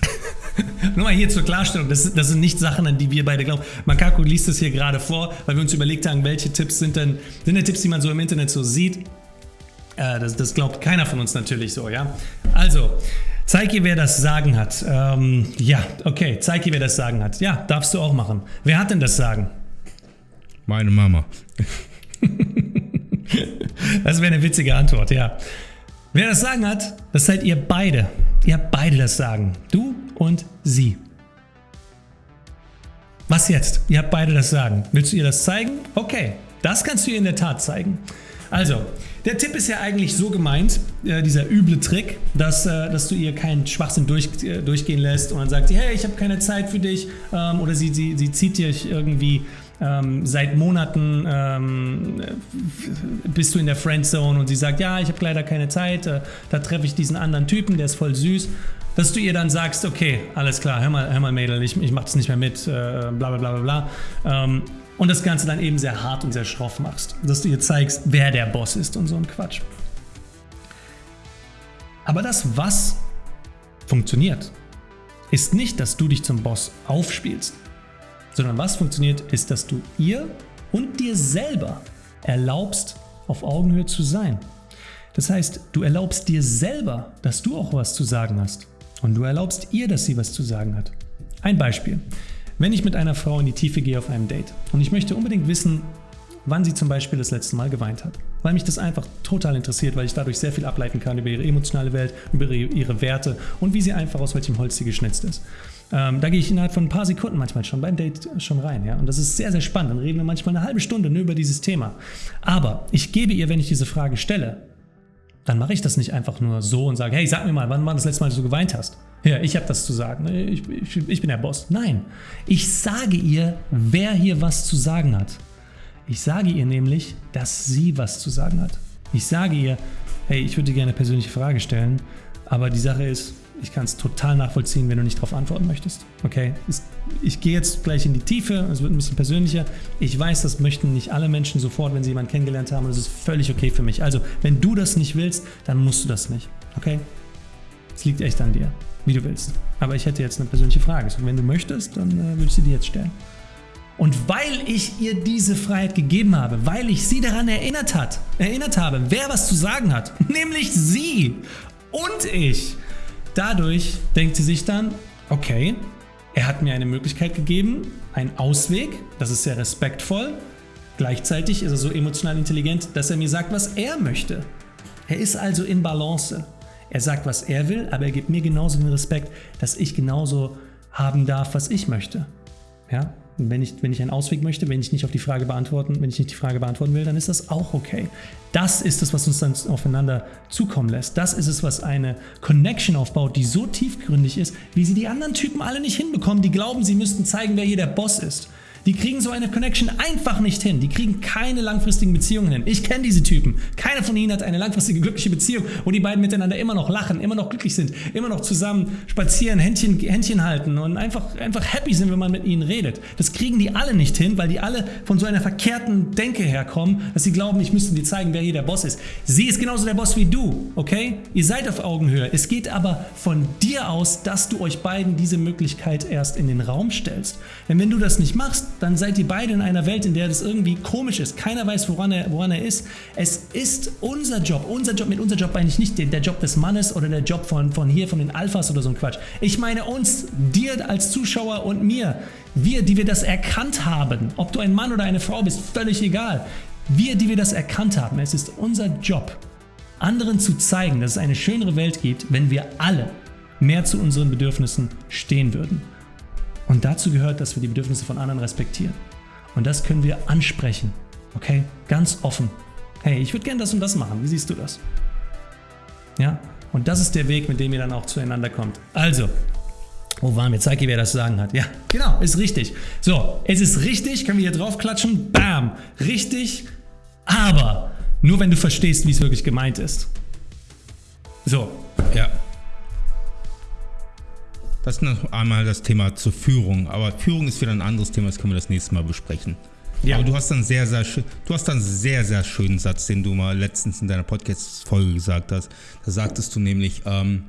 Nur mal hier zur Klarstellung, das, das, sind nicht Sachen, an die wir beide glauben. Makako liest es hier gerade vor, weil wir uns überlegt haben, welche Tipps sind denn, sind denn Tipps, die man so im Internet so sieht. Äh, das, das, glaubt keiner von uns natürlich so, ja. Also, zeig ihr, wer das Sagen hat. Ähm, ja, okay, zeig ihr, wer das Sagen hat. Ja, darfst du auch machen. Wer hat denn das Sagen? Meine Mama. das wäre eine witzige Antwort, ja. Wer das Sagen hat, das seid ihr beide. Ihr habt beide das Sagen. Du und sie. Was jetzt? Ihr habt beide das Sagen. Willst du ihr das zeigen? Okay, das kannst du ihr in der Tat zeigen. Also, der Tipp ist ja eigentlich so gemeint, äh, dieser üble Trick, dass, äh, dass du ihr keinen Schwachsinn durch, äh, durchgehen lässt und dann sagt sie, hey, ich habe keine Zeit für dich ähm, oder sie, sie, sie zieht dich irgendwie ähm, seit Monaten ähm, bist du in der Friendzone und sie sagt, ja, ich habe leider keine Zeit, äh, da treffe ich diesen anderen Typen, der ist voll süß dass du ihr dann sagst, okay, alles klar, hör mal, hör mal Mädel, ich, ich mach das nicht mehr mit, äh, bla bla bla bla bla. Ähm, und das Ganze dann eben sehr hart und sehr schroff machst. Dass du ihr zeigst, wer der Boss ist und so ein Quatsch. Aber das Was funktioniert, ist nicht, dass du dich zum Boss aufspielst, sondern was funktioniert, ist, dass du ihr und dir selber erlaubst, auf Augenhöhe zu sein. Das heißt, du erlaubst dir selber, dass du auch was zu sagen hast. Und du erlaubst ihr, dass sie was zu sagen hat. Ein Beispiel. Wenn ich mit einer Frau in die Tiefe gehe auf einem Date und ich möchte unbedingt wissen, wann sie zum Beispiel das letzte Mal geweint hat. Weil mich das einfach total interessiert, weil ich dadurch sehr viel ableiten kann über ihre emotionale Welt, über ihre Werte und wie sie einfach aus welchem Holz sie geschnitzt ist. Ähm, da gehe ich innerhalb von ein paar Sekunden manchmal schon beim Date schon rein. Ja? Und das ist sehr, sehr spannend. Dann reden wir manchmal eine halbe Stunde nur über dieses Thema. Aber ich gebe ihr, wenn ich diese Frage stelle, dann mache ich das nicht einfach nur so und sage, hey, sag mir mal, wann war das letzte Mal, dass du geweint hast? Ja, ich habe das zu sagen. Ich, ich, ich bin der Boss. Nein, ich sage ihr, wer hier was zu sagen hat. Ich sage ihr nämlich, dass sie was zu sagen hat. Ich sage ihr, hey, ich würde dir gerne eine persönliche Frage stellen, aber die Sache ist, ich kann es total nachvollziehen, wenn du nicht darauf antworten möchtest. Okay, ich gehe jetzt gleich in die Tiefe, es wird ein bisschen persönlicher. Ich weiß, das möchten nicht alle Menschen sofort, wenn sie jemanden kennengelernt haben und das ist völlig okay für mich. Also, wenn du das nicht willst, dann musst du das nicht. Okay? Es liegt echt an dir, wie du willst. Aber ich hätte jetzt eine persönliche Frage. Und wenn du möchtest, dann äh, würde ich sie dir jetzt stellen. Und weil ich ihr diese Freiheit gegeben habe, weil ich sie daran erinnert, hat, erinnert habe, wer was zu sagen hat, nämlich sie und ich, Dadurch denkt sie sich dann, okay, er hat mir eine Möglichkeit gegeben, einen Ausweg, das ist sehr respektvoll. Gleichzeitig ist er so emotional intelligent, dass er mir sagt, was er möchte. Er ist also in Balance. Er sagt, was er will, aber er gibt mir genauso den Respekt, dass ich genauso haben darf, was ich möchte. Ja? Wenn ich, wenn ich einen Ausweg möchte, wenn ich nicht auf die Frage beantworten, wenn ich nicht die Frage beantworten will, dann ist das auch okay. Das ist es, was uns dann aufeinander zukommen lässt. Das ist es, was eine Connection aufbaut, die so tiefgründig ist, wie sie die anderen Typen alle nicht hinbekommen, die glauben, sie müssten zeigen, wer hier der Boss ist. Die kriegen so eine Connection einfach nicht hin. Die kriegen keine langfristigen Beziehungen hin. Ich kenne diese Typen. Keiner von ihnen hat eine langfristige glückliche Beziehung, wo die beiden miteinander immer noch lachen, immer noch glücklich sind, immer noch zusammen spazieren, Händchen, Händchen halten und einfach, einfach happy sind, wenn man mit ihnen redet. Das kriegen die alle nicht hin, weil die alle von so einer verkehrten Denke herkommen, dass sie glauben, ich müsste dir zeigen, wer hier der Boss ist. Sie ist genauso der Boss wie du, okay? Ihr seid auf Augenhöhe. Es geht aber von dir aus, dass du euch beiden diese Möglichkeit erst in den Raum stellst. Denn wenn du das nicht machst, dann seid ihr beide in einer Welt, in der das irgendwie komisch ist. Keiner weiß, woran er, woran er ist. Es ist unser Job. Unser Job, mit unser Job meine ich nicht der Job des Mannes oder der Job von, von hier, von den Alphas oder so ein Quatsch. Ich meine uns, dir als Zuschauer und mir. Wir, die wir das erkannt haben. Ob du ein Mann oder eine Frau bist, völlig egal. Wir, die wir das erkannt haben. Es ist unser Job, anderen zu zeigen, dass es eine schönere Welt gibt, wenn wir alle mehr zu unseren Bedürfnissen stehen würden. Und dazu gehört, dass wir die Bedürfnisse von anderen respektieren. Und das können wir ansprechen. Okay? Ganz offen. Hey, ich würde gerne das und das machen. Wie siehst du das? Ja? Und das ist der Weg, mit dem ihr dann auch zueinander kommt. Also, wo waren wir? Zeig ihr, wer das zu sagen hat. Ja, genau, ist richtig. So, es ist richtig, können wir hier drauf klatschen. Bam! Richtig, aber nur wenn du verstehst, wie es wirklich gemeint ist. So. Ja. Das ist noch einmal das Thema zur Führung. Aber Führung ist wieder ein anderes Thema, das können wir das nächste Mal besprechen. Ja. Aber du hast dann sehr, sehr du hast dann einen sehr, sehr schönen Satz, den du mal letztens in deiner Podcast-Folge gesagt hast. Da sagtest du nämlich, ähm,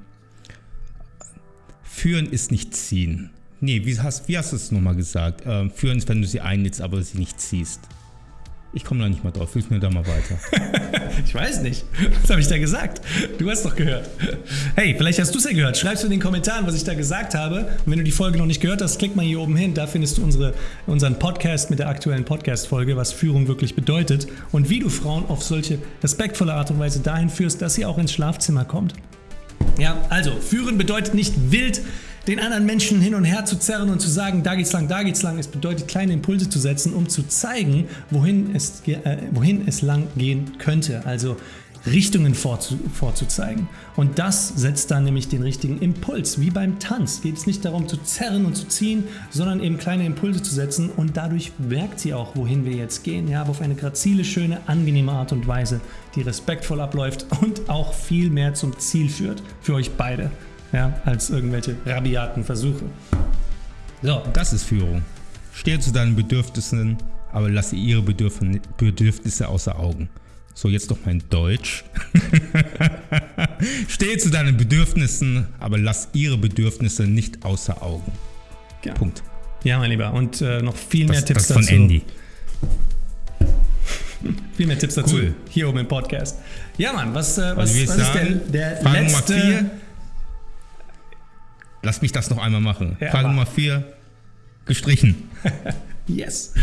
führen ist nicht ziehen. Nee, wie hast, wie hast du es nochmal gesagt? Ähm, führen ist, wenn du sie einlädst, aber sie nicht ziehst. Ich komme da nicht mal drauf. Hilf mir da mal weiter. ich weiß nicht. Was habe ich da gesagt? Du hast doch gehört. Hey, vielleicht hast du es ja gehört. Schreib's in den Kommentaren, was ich da gesagt habe. Und wenn du die Folge noch nicht gehört hast, klick mal hier oben hin. Da findest du unsere, unseren Podcast mit der aktuellen Podcast-Folge, was Führung wirklich bedeutet und wie du Frauen auf solche respektvolle Art und Weise dahin führst, dass sie auch ins Schlafzimmer kommt. Ja, also führen bedeutet nicht wild den anderen Menschen hin und her zu zerren und zu sagen, da geht's lang, da geht's lang. Es bedeutet, kleine Impulse zu setzen, um zu zeigen, wohin es, äh, wohin es lang gehen könnte. Also Richtungen vorzu vorzuzeigen. Und das setzt dann nämlich den richtigen Impuls. Wie beim Tanz geht es nicht darum zu zerren und zu ziehen, sondern eben kleine Impulse zu setzen und dadurch merkt sie auch, wohin wir jetzt gehen. Ja, auf eine grazile, schöne, angenehme Art und Weise, die respektvoll abläuft und auch viel mehr zum Ziel führt. Für euch beide ja, als irgendwelche rabiaten Versuche. So. Das ist Führung. Stehe zu deinen Bedürfnissen, aber lasse ihre Bedürfnisse außer Augen. So, jetzt noch mein Deutsch. Stehe zu deinen Bedürfnissen, aber lass ihre Bedürfnisse nicht außer Augen. Ja. Punkt. Ja, mein Lieber. Und äh, noch viel das, mehr Tipps das von dazu. Andy. viel mehr Tipps dazu. Cool. Hier oben im Podcast. Ja, Mann, was, äh, was, was sagen, ist der, der letzte... Nummer vier, Lass mich das noch einmal machen. Ja, Frage Nummer vier, gestrichen. yes.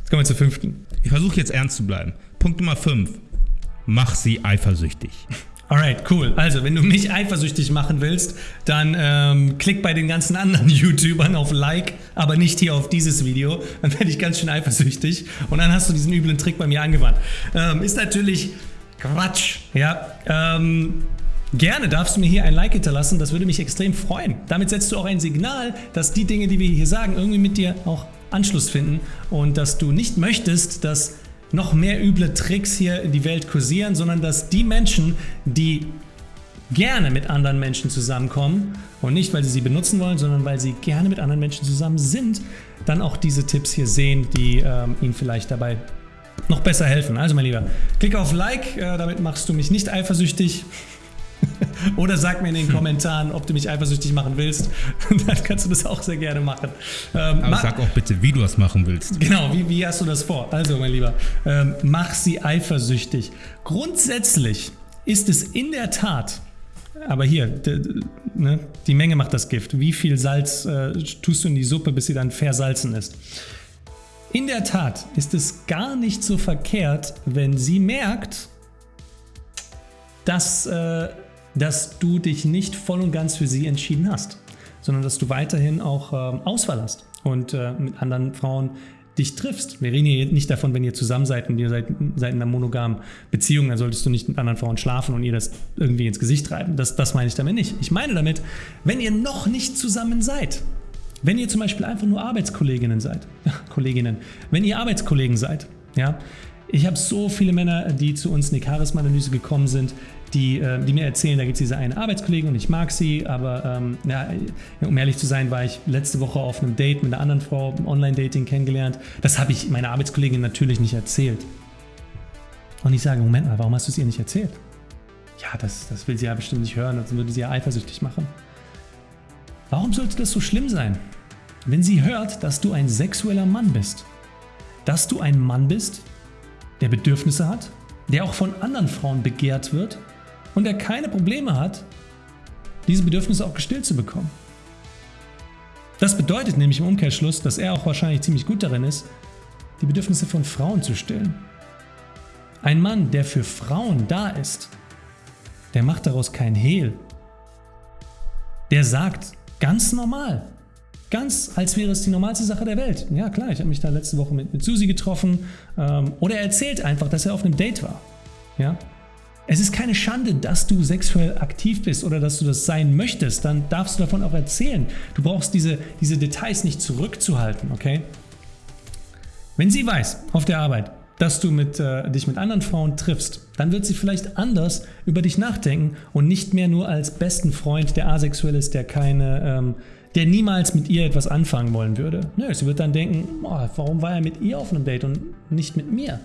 Jetzt kommen wir zur fünften. Ich versuche jetzt ernst zu bleiben. Punkt Nummer 5. Mach sie eifersüchtig. Alright, cool. Also, wenn du mich eifersüchtig machen willst, dann ähm, klick bei den ganzen anderen YouTubern auf Like, aber nicht hier auf dieses Video. Dann werde ich ganz schön eifersüchtig und dann hast du diesen üblen Trick bei mir angewandt. Ähm, ist natürlich Quatsch, ja. Ähm, Gerne darfst du mir hier ein Like hinterlassen, das würde mich extrem freuen. Damit setzt du auch ein Signal, dass die Dinge, die wir hier sagen, irgendwie mit dir auch Anschluss finden und dass du nicht möchtest, dass noch mehr üble Tricks hier in die Welt kursieren, sondern dass die Menschen, die gerne mit anderen Menschen zusammenkommen und nicht, weil sie sie benutzen wollen, sondern weil sie gerne mit anderen Menschen zusammen sind, dann auch diese Tipps hier sehen, die ähm, ihnen vielleicht dabei noch besser helfen. Also mein Lieber, klick auf Like, äh, damit machst du mich nicht eifersüchtig. Oder sag mir in den Kommentaren, ob du mich eifersüchtig machen willst. Dann kannst du das auch sehr gerne machen. Ähm, Aber sag auch bitte, wie du das machen willst. Genau, wie, wie hast du das vor? Also, mein Lieber, ähm, mach sie eifersüchtig. Grundsätzlich ist es in der Tat, aber hier, ne, die Menge macht das Gift. Wie viel Salz äh, tust du in die Suppe, bis sie dann versalzen ist? In der Tat ist es gar nicht so verkehrt, wenn sie merkt, dass äh, dass du dich nicht voll und ganz für sie entschieden hast, sondern dass du weiterhin auch ähm, Auswahl hast und äh, mit anderen Frauen dich triffst. Wir reden hier nicht davon, wenn ihr zusammen seid und ihr seid, seid in einer monogamen Beziehung, dann solltest du nicht mit anderen Frauen schlafen und ihr das irgendwie ins Gesicht treiben. Das, das meine ich damit nicht. Ich meine damit, wenn ihr noch nicht zusammen seid, wenn ihr zum Beispiel einfach nur Arbeitskolleginnen seid, Kolleginnen, wenn ihr Arbeitskollegen seid, ja, ich habe so viele Männer, die zu uns in die Charisma-Analyse gekommen sind, die, äh, die mir erzählen, da gibt es diese eine Arbeitskollegin und ich mag sie, aber ähm, ja, um ehrlich zu sein, war ich letzte Woche auf einem Date mit einer anderen Frau, Online-Dating kennengelernt. Das habe ich meiner Arbeitskollegin natürlich nicht erzählt. Und ich sage, Moment mal, warum hast du es ihr nicht erzählt? Ja, das, das will sie ja bestimmt nicht hören, das würde sie ja eifersüchtig machen. Warum sollte das so schlimm sein? Wenn sie hört, dass du ein sexueller Mann bist, dass du ein Mann bist, der Bedürfnisse hat, der auch von anderen Frauen begehrt wird und der keine Probleme hat, diese Bedürfnisse auch gestillt zu bekommen. Das bedeutet nämlich im Umkehrschluss, dass er auch wahrscheinlich ziemlich gut darin ist, die Bedürfnisse von Frauen zu stillen. Ein Mann, der für Frauen da ist, der macht daraus kein Hehl. Der sagt ganz normal, Ganz als wäre es die normalste Sache der Welt. Ja klar, ich habe mich da letzte Woche mit, mit Susi getroffen. Ähm, oder er erzählt einfach, dass er auf einem Date war. Ja? Es ist keine Schande, dass du sexuell aktiv bist oder dass du das sein möchtest. Dann darfst du davon auch erzählen. Du brauchst diese, diese Details nicht zurückzuhalten, okay? Wenn sie weiß, auf der Arbeit, dass du mit, äh, dich mit anderen Frauen triffst, dann wird sie vielleicht anders über dich nachdenken und nicht mehr nur als besten Freund, der asexuell ist, der keine... Ähm, der niemals mit ihr etwas anfangen wollen würde. Nö, sie wird dann denken, oh, warum war er mit ihr auf einem Date und nicht mit mir?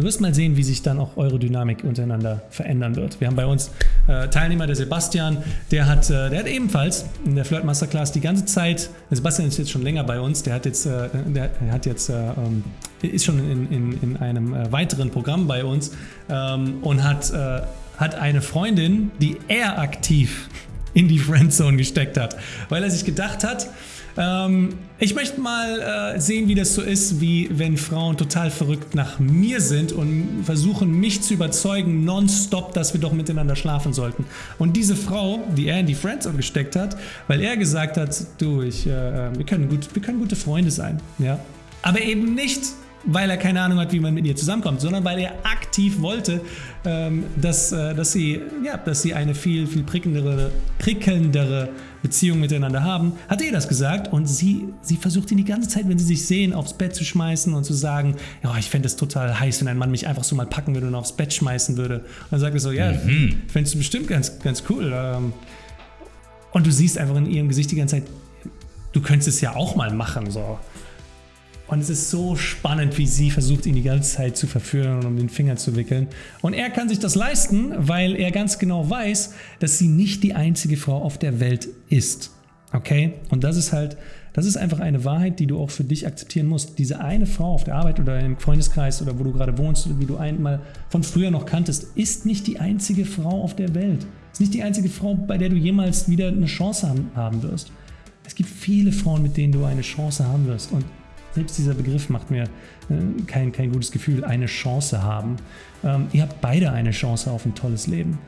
Du wirst mal sehen, wie sich dann auch eure Dynamik untereinander verändern wird. Wir haben bei uns äh, Teilnehmer, der Sebastian, der hat, äh, der hat ebenfalls in der Flirt Masterclass die ganze Zeit, Sebastian ist jetzt schon länger bei uns, der hat jetzt, äh, der hat jetzt, äh, ähm, ist schon in, in, in einem äh, weiteren Programm bei uns ähm, und hat, äh, hat eine Freundin, die er aktiv in die Friendzone gesteckt hat, weil er sich gedacht hat, ähm, ich möchte mal äh, sehen, wie das so ist, wie wenn Frauen total verrückt nach mir sind und versuchen, mich zu überzeugen, nonstop, dass wir doch miteinander schlafen sollten. Und diese Frau, die er in die Friendzone gesteckt hat, weil er gesagt hat, du, ich, äh, wir, können gut, wir können gute Freunde sein, ja. Aber eben nicht weil er keine Ahnung hat, wie man mit ihr zusammenkommt, sondern weil er aktiv wollte, ähm, dass, äh, dass, sie, ja, dass sie eine viel, viel prickelndere, prickelndere Beziehung miteinander haben, hat er das gesagt und sie, sie versucht ihn die ganze Zeit, wenn sie sich sehen, aufs Bett zu schmeißen und zu sagen, ja, ich fände es total heiß, wenn ein Mann mich einfach so mal packen würde und aufs Bett schmeißen würde. Und dann sagt er so, ja, mhm. fändest du bestimmt ganz, ganz cool. Ähm. Und du siehst einfach in ihrem Gesicht die ganze Zeit, du könntest es ja auch mal machen, so. Und es ist so spannend, wie sie versucht, ihn die ganze Zeit zu verführen und um den Finger zu wickeln. Und er kann sich das leisten, weil er ganz genau weiß, dass sie nicht die einzige Frau auf der Welt ist. Okay? Und das ist halt, das ist einfach eine Wahrheit, die du auch für dich akzeptieren musst. Diese eine Frau auf der Arbeit oder im Freundeskreis oder wo du gerade wohnst oder wie du einmal von früher noch kanntest, ist nicht die einzige Frau auf der Welt. Ist nicht die einzige Frau, bei der du jemals wieder eine Chance haben, haben wirst. Es gibt viele Frauen, mit denen du eine Chance haben wirst. Und Selbst dieser Begriff macht mir äh, kein, kein gutes Gefühl. Eine Chance haben. Ähm, ihr habt beide eine Chance auf ein tolles Leben.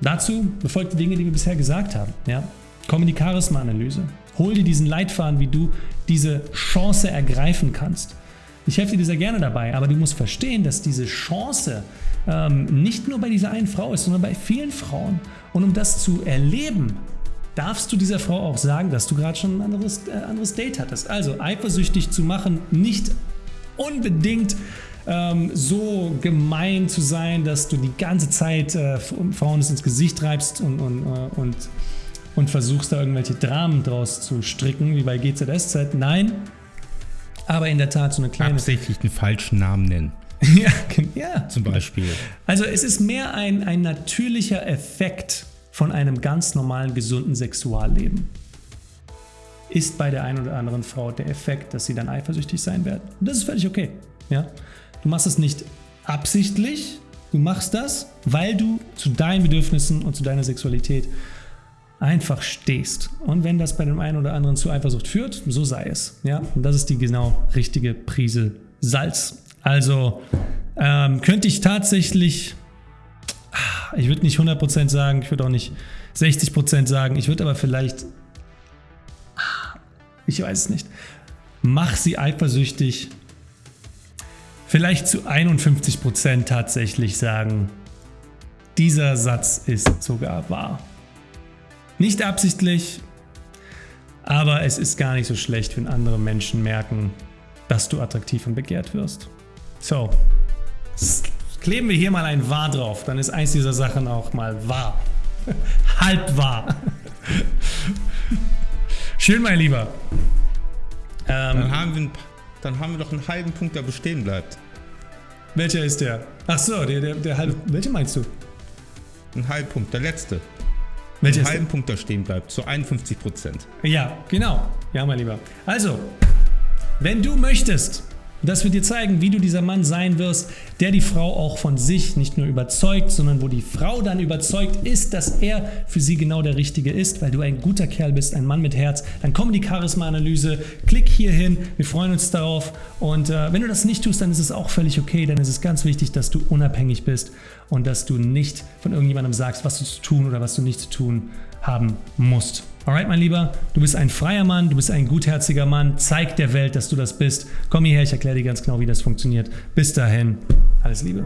Dazu befolgt die Dinge, die wir bisher gesagt haben. Ja? Komm in die Charisma-Analyse. Hol dir diesen Leitfaden, wie du diese Chance ergreifen kannst. Ich helfe dir sehr gerne dabei, aber du musst verstehen, dass diese Chance ähm, nicht nur bei dieser einen Frau ist, sondern bei vielen Frauen. Und um das zu erleben, darfst du dieser Frau auch sagen, dass du gerade schon ein anderes, äh, anderes Date hattest. Also eifersüchtig zu machen, nicht unbedingt ähm, so gemein zu sein, dass du die ganze Zeit äh, Frauen ins Gesicht treibst und, und, äh, und, und versuchst da irgendwelche Dramen draus zu stricken, wie bei GZSZ. Nein, aber in der Tat so eine kleine... Absichtlich den falschen Namen nennen. ja, ja. Zum Beispiel. Also es ist mehr ein, ein natürlicher Effekt von einem ganz normalen, gesunden Sexualleben. Ist bei der einen oder anderen Frau der Effekt, dass sie dann eifersüchtig sein wird. Und das ist völlig okay. Ja? Du machst es nicht absichtlich, du machst das, weil du zu deinen Bedürfnissen und zu deiner Sexualität einfach stehst. Und wenn das bei dem einen oder anderen zu Eifersucht führt, so sei es. Ja? Und das ist die genau richtige Prise Salz. Also ähm, könnte ich tatsächlich, ich würde nicht 100% sagen, ich würde auch nicht 60% sagen, ich würde aber vielleicht, ich weiß es nicht, mach sie eifersüchtig, vielleicht zu 51% tatsächlich sagen, dieser Satz ist sogar wahr. Nicht absichtlich, aber es ist gar nicht so schlecht, wenn andere Menschen merken, dass du attraktiv und begehrt wirst. So, kleben wir hier mal ein wahr drauf, dann ist eins dieser Sachen auch mal wahr. Halb wahr. Schön, mein Lieber. Ähm, dann, haben wir, dann haben wir doch einen halben Punkt, der bestehen bleibt. Welcher ist der? Ach so, der, der, der halbe. Welcher meinst du? Ein halben Punkt, der letzte. Welcher einen halben Punkt da stehen bleibt, zu 51 Prozent. Ja, genau. Ja, mein Lieber. Also, wenn du möchtest, dass wir dir zeigen, wie du dieser Mann sein wirst, der die Frau auch von sich nicht nur überzeugt, sondern wo die Frau dann überzeugt ist, dass er für sie genau der Richtige ist, weil du ein guter Kerl bist, ein Mann mit Herz. Dann komm in die Charisma-Analyse, klick hier hin, wir freuen uns darauf. Und äh, wenn du das nicht tust, dann ist es auch völlig okay, dann ist es ganz wichtig, dass du unabhängig bist und dass du nicht von irgendjemandem sagst, was du zu tun oder was du nicht zu tun haben musst. Alright, mein Lieber, du bist ein freier Mann, du bist ein gutherziger Mann. Zeig der Welt, dass du das bist. Komm hierher, ich erkläre dir ganz genau, wie das funktioniert. Bis dahin, alles Liebe.